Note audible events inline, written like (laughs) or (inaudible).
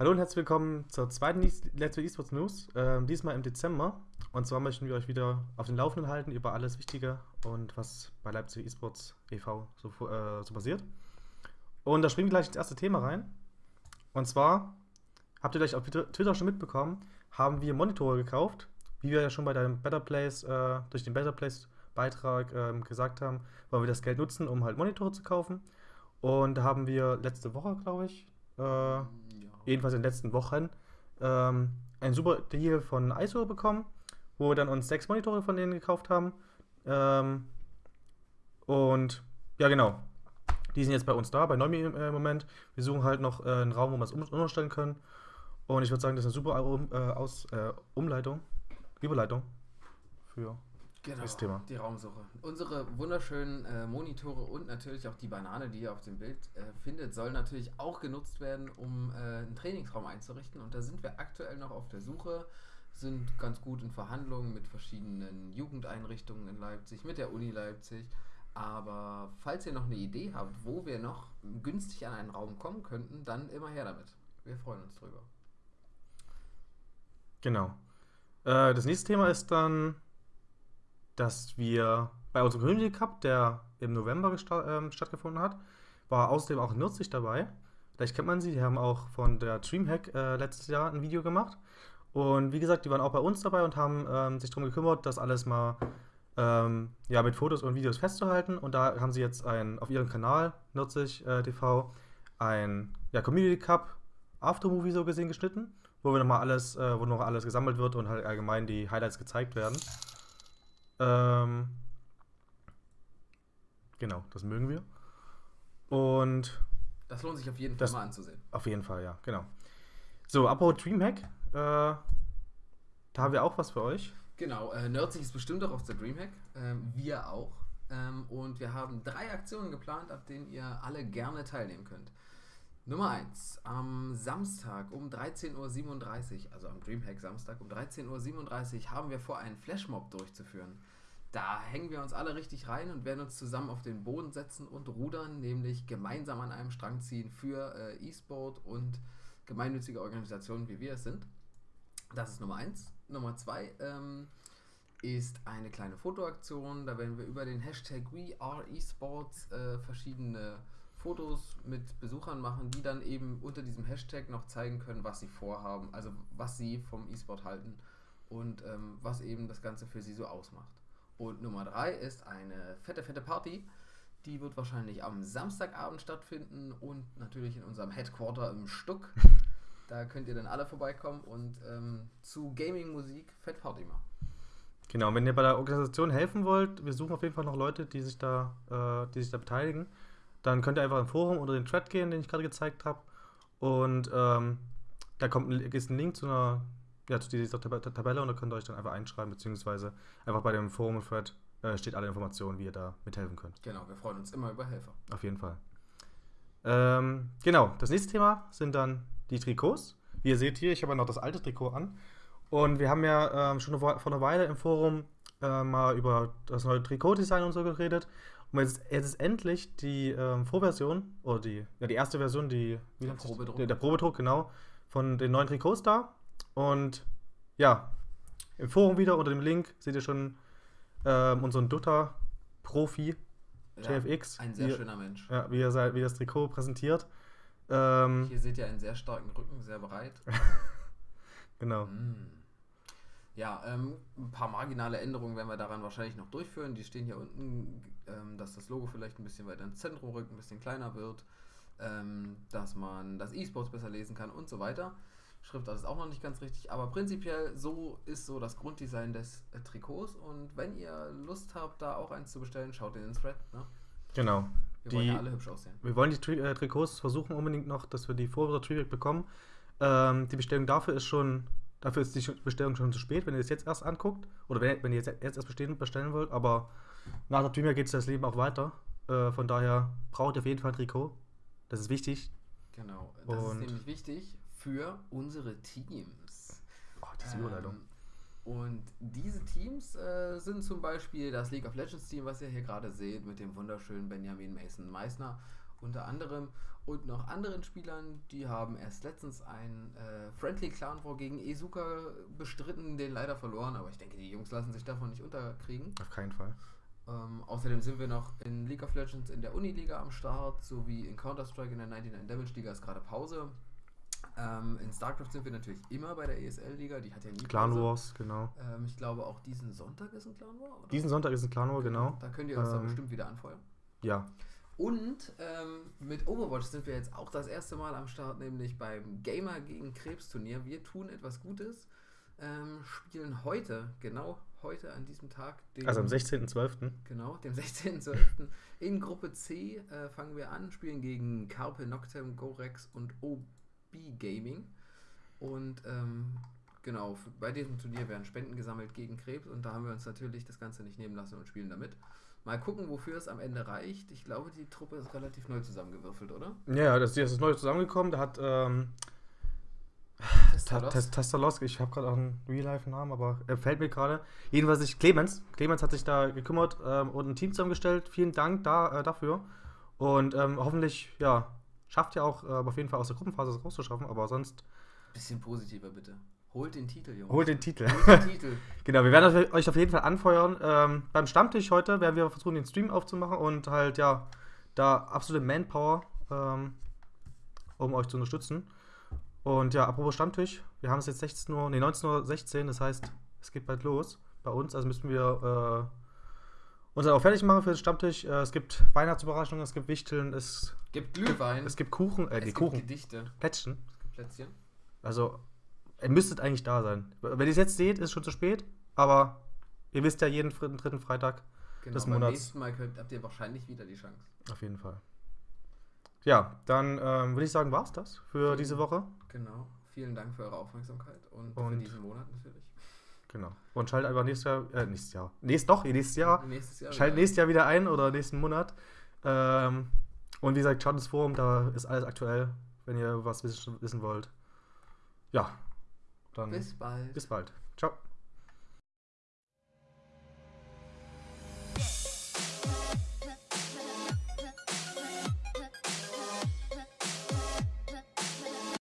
Hallo und herzlich willkommen zur zweiten Let's Play Esports News, äh, diesmal im Dezember. Und zwar möchten wir euch wieder auf den Laufenden halten über alles Wichtige und was bei Leipzig Esports e.V. So, äh, so passiert. Und da springen wir gleich ins erste Thema rein. Und zwar, habt ihr gleich auf Twitter schon mitbekommen, haben wir Monitore gekauft, wie wir ja schon bei dem Better Place, äh, durch den Better Place Beitrag ähm, gesagt haben, wollen wir das Geld nutzen, um halt Monitore zu kaufen. Und da haben wir letzte Woche, glaube ich, äh. Jedenfalls in den letzten Wochen, ähm, einen super Deal von ISO bekommen, wo wir dann uns sechs Monitore von denen gekauft haben. Ähm, und ja, genau. Die sind jetzt bei uns da, bei Neumi im äh, Moment. Wir suchen halt noch äh, einen Raum, wo wir es um umstellen können. Und ich würde sagen, das ist eine super um, äh, Aus, äh, Umleitung, Überleitung für Genau, das Thema. die Raumsuche. Unsere wunderschönen äh, Monitore und natürlich auch die Banane, die ihr auf dem Bild äh, findet, soll natürlich auch genutzt werden, um äh, einen Trainingsraum einzurichten. Und da sind wir aktuell noch auf der Suche, sind ganz gut in Verhandlungen mit verschiedenen Jugendeinrichtungen in Leipzig, mit der Uni Leipzig. Aber falls ihr noch eine Idee habt, wo wir noch günstig an einen Raum kommen könnten, dann immer her damit. Wir freuen uns drüber. Genau. Äh, das nächste Thema ist dann dass wir bei unserem Community Cup, der im November äh, stattgefunden hat, war außerdem auch Nurzig dabei. Vielleicht kennt man sie, die haben auch von der Dreamhack äh, letztes Jahr ein Video gemacht. Und wie gesagt, die waren auch bei uns dabei und haben ähm, sich darum gekümmert, das alles mal ähm, ja, mit Fotos und Videos festzuhalten. Und da haben sie jetzt ein, auf ihrem Kanal, Nurzig äh, TV, ein ja, Community Cup Aftermovie so gesehen geschnitten, wo wir nochmal alles, äh, wo noch alles gesammelt wird und halt allgemein die Highlights gezeigt werden. Ähm, genau, das mögen wir. Und. Das lohnt sich auf jeden Fall das, mal anzusehen. Auf jeden Fall, ja, genau. So, apropos Dreamhack, äh, da haben wir auch was für euch. Genau, äh, Nerdsig ist bestimmt auch auf der Dreamhack. Ähm, wir auch. Ähm, und wir haben drei Aktionen geplant, ab denen ihr alle gerne teilnehmen könnt. Nummer 1. Am Samstag um 13.37 Uhr, also am Dreamhack Samstag um 13.37 Uhr, haben wir vor, einen Flashmob durchzuführen. Da hängen wir uns alle richtig rein und werden uns zusammen auf den Boden setzen und rudern, nämlich gemeinsam an einem Strang ziehen für äh, E-Sport und gemeinnützige Organisationen, wie wir es sind. Das ist Nummer 1. Nummer 2 ähm, ist eine kleine Fotoaktion. Da werden wir über den Hashtag WeAreEsports äh, verschiedene Fotos mit Besuchern machen, die dann eben unter diesem Hashtag noch zeigen können, was sie vorhaben, also was sie vom E-Sport halten und ähm, was eben das Ganze für sie so ausmacht. Und Nummer drei ist eine fette, fette Party. Die wird wahrscheinlich am Samstagabend stattfinden und natürlich in unserem Headquarter im Stuck. (laughs) Da könnt ihr dann alle vorbeikommen und ähm, zu Gaming-Musik Fett Party machen. Genau, wenn ihr bei der Organisation helfen wollt, wir suchen auf jeden Fall noch Leute, die sich da, äh, die sich da beteiligen. Dann könnt ihr einfach im Forum unter den Thread gehen, den ich gerade gezeigt habe. Und ähm, da kommt ein, ist ein Link zu einer ja, zu dieser Tab Tabelle und da könnt ihr euch dann einfach einschreiben, beziehungsweise einfach bei dem Forum-Thread äh, steht alle Informationen, wie ihr da mithelfen könnt. Genau, wir freuen uns immer über Helfer. Auf jeden Fall. Ähm, genau, das nächste Thema sind dann die Trikots. Wie ihr seht hier, ich habe ja noch das alte Trikot an. Und wir haben ja ähm, schon vor einer Weile im Forum äh, mal über das neue Trikotdesign und so geredet. Und jetzt, jetzt ist endlich die ähm, Vorversion, oder die, ja, die erste Version, die, der Probedruck. Der, der Probedruck, genau, von den neuen Trikots da. Und ja, im Forum wieder unter dem Link seht ihr schon ähm, unseren Dutta-Profi, ja, JFX. Ein sehr wie, schöner Mensch. Ja, wie er wie das Trikot präsentiert. Ähm, Hier seht ihr einen sehr starken Rücken, sehr breit. (laughs) genau. Mm. Ja, ähm, ein paar marginale Änderungen werden wir daran wahrscheinlich noch durchführen. Die stehen hier unten, ähm, dass das Logo vielleicht ein bisschen weiter ins Zentrum rückt, ein bisschen kleiner wird, ähm, dass man das E-Sports besser lesen kann und so weiter. Schriftart ist auch noch nicht ganz richtig, aber prinzipiell so ist so das Grunddesign des äh, Trikots und wenn ihr Lust habt, da auch eins zu bestellen, schaut in den Thread. Ne? Genau. Wir die, wollen ja alle hübsch aussehen. Wir wollen die Tri äh, Trikots versuchen unbedingt noch, dass wir die vor Trivia bekommen. Ähm, die Bestellung dafür ist schon, dafür ist die Bestellung schon zu spät, wenn ihr es jetzt erst anguckt oder wenn, wenn ihr jetzt, jetzt erst bestehen, bestellen wollt, aber nach der Trivia geht das Leben auch weiter. Äh, von daher braucht ihr auf jeden Fall ein Trikot. Das ist wichtig. Genau, das und ist nämlich wichtig für unsere Teams. Oh, diese ähm, Überleitung. Und diese Teams äh, sind zum Beispiel das League of Legends Team, was ihr hier gerade seht, mit dem wunderschönen Benjamin Mason Meissner unter anderem und noch anderen Spielern, die haben erst letztens ein äh, Friendly Clan War gegen Esuka bestritten, den leider verloren, aber ich denke, die Jungs lassen sich davon nicht unterkriegen. Auf keinen Fall. Ähm, außerdem sind wir noch in League of Legends in der Uniliga am Start, sowie in Counter-Strike in der 99 Damage Liga ist gerade Pause. Ähm, in StarCraft sind wir natürlich immer bei der ESL-Liga, die hat ja nie Clan Pause. Wars, genau. Ähm, ich glaube auch diesen Sonntag ist ein Clan War, oder? Diesen Sonntag ist ein Clan War, genau. Da könnt ihr uns dann Ähm, bestimmt wieder anfeuern. Ja, Und ähm, mit Overwatch sind wir jetzt auch das erste Mal am Start, nämlich beim Gamer gegen Krebs Turnier. Wir tun etwas Gutes, ähm, spielen heute, genau heute an diesem Tag, den, also am 16.12. genau, dem 16.12. in Gruppe C äh, fangen wir an, spielen gegen Carpe Noctem, Gorex und OB Gaming. Und ähm, genau, bei diesem Turnier werden Spenden gesammelt gegen Krebs und da haben wir uns natürlich das Ganze nicht nehmen lassen und spielen damit. Mal gucken, wofür es am Ende reicht. Ich glaube, die Truppe ist relativ neu zusammengewürfelt, oder? Ja, ja, das, das ist neu zusammengekommen. Da hat ähm, Ta- Testalos? Tes- Testalos, ich habe gerade auch einen Real-Life-Namen, aber er fällt mir gerade. Jedenfalls ich, Clemens. Clemens hat sich da gekümmert ähm, und ein Team zusammengestellt. Vielen Dank da, äh, dafür. Und ähm, hoffentlich, ja, schafft ihr auch äh, auf jeden Fall aus der Gruppenphase rauszuschaffen, aber sonst Bisschen positiver, bitte. Holt den Titel, Jungs. holt den Titel. Holt den Titel. (laughs) genau, wir werden euch auf jeden Fall anfeuern. Ähm, beim Stammtisch heute werden wir versuchen, den Stream aufzumachen und halt, ja, da absolute Manpower, ähm, um euch zu unterstützen. Und ja, apropos Stammtisch, wir haben es jetzt 16 Uhr, nee, 19.16 Uhr, das heißt, es geht bald los bei uns, also müssen wir äh, uns dann auch fertig machen für den Stammtisch. Äh, es gibt Weihnachtsüberraschungen, es gibt Wichteln, es, Gibt Glühwein. es gibt Kuchen, äh, es die gibt Kuchen, Gedichte. Plätzchen. Es gibt Plätzchen. Also, ihr müsstet eigentlich da sein. Wenn ihr es jetzt seht, ist es schon zu spät, aber ihr wisst ja jeden dritten, dritten Freitag Genau, Des beim Monats. nächsten Mal könnt, habt ihr wahrscheinlich wieder die Chance. auf jeden Fall. Ja, dann ähm, würde ich sagen, war es das für Vielen- diese Woche. Genau. Vielen Dank für eure Aufmerksamkeit und, für Und- diesen Monat natürlich. Genau. Und schaltet einfach nächstes Jahr, äh, nächstes Jahr. Nächst, doch, nächstes Jahr. Nächstes Jahr. Schaltet nächstes Jahr wieder ein oder nächsten Monat. Ähm, und wie gesagt, schaut ins Forum, da ist alles aktuell, wenn ihr was wissen, wissen wollt. Ja, dann Bis bald. bis bald. Ciao.